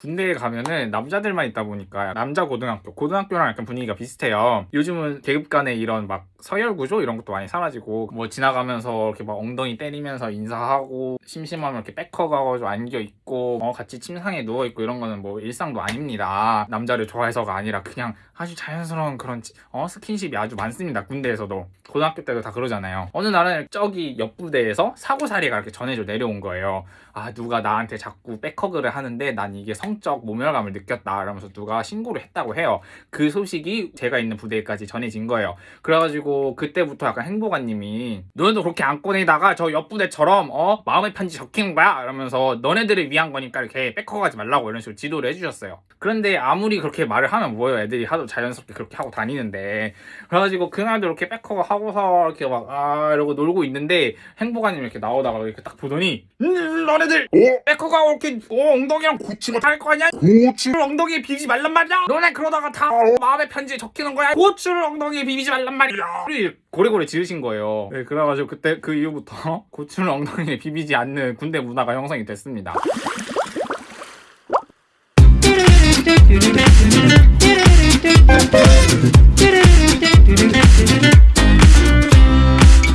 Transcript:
군대에 가면은 남자들만 있다 보니까 남자 고등학교, 고등학교랑 약간 분위기가 비슷해요. 요즘은 계급 간의 이런 막 서열 구조 이런 것도 많이 사라지고 뭐 지나가면서 이렇게 막 엉덩이 때리면서 인사하고 심심하면 이렇게 백허 가가지고 안겨 있고 어, 같이 침상에 누워 있고 이런 거는 뭐 일상도 아닙니다. 남자를 좋아해서가 아니라 그냥 아주 자연스러운 그런 치- 어, 스킨십이 아주 많습니다. 군대에서도 고등학교 때도 다 그러잖아요. 어느 날은 저기 옆 부대에서 사고사리가 이렇게 전해져 내려온 거예요. 아 누가 나한테 자꾸 백허그를 하는데 난 이게 성적 모멸감을 느꼈다 이러면서 누가 신고를 했다고 해요. 그 소식이 제가 있는 부대까지 전해진 거예요. 그래가지고 그때부터 약간 행보관님이 너네도 그렇게 안 꺼내다가 저 옆 부대처럼 어 마음의 편지 적히는 거야? 이러면서 너네들을 위한 거니까 이렇게 백허그하지 말라고. 이런 식으로 지도를 해주셨어요. 그런데 아무리 그렇게 말을 하면 뭐예요? 애들이 하도 자연스럽게 그렇게 하고 다니는데. 그래가지고 그날도 이렇게 백허그 하고서 이렇게 막 아 이러고 놀고 있는데 행보관님 이렇게 나오다가 이렇게 딱 보더니 음, 너네들 백허그 이렇게 어, 엉덩이랑 고치고 할거 아니야? 고추를 엉덩이에 비비지 말란 말이야. 너네 그러다가 다 어, 마음의 편지에 적히는 거야. 고추를 엉덩이에 비비지 말란 말이야. 고래고래 지르신 거예요. 네, 그래가지고 그때 그 이후부터 고추를 엉덩이에 비비지 않는 군대 문화가 형성이 됐습니다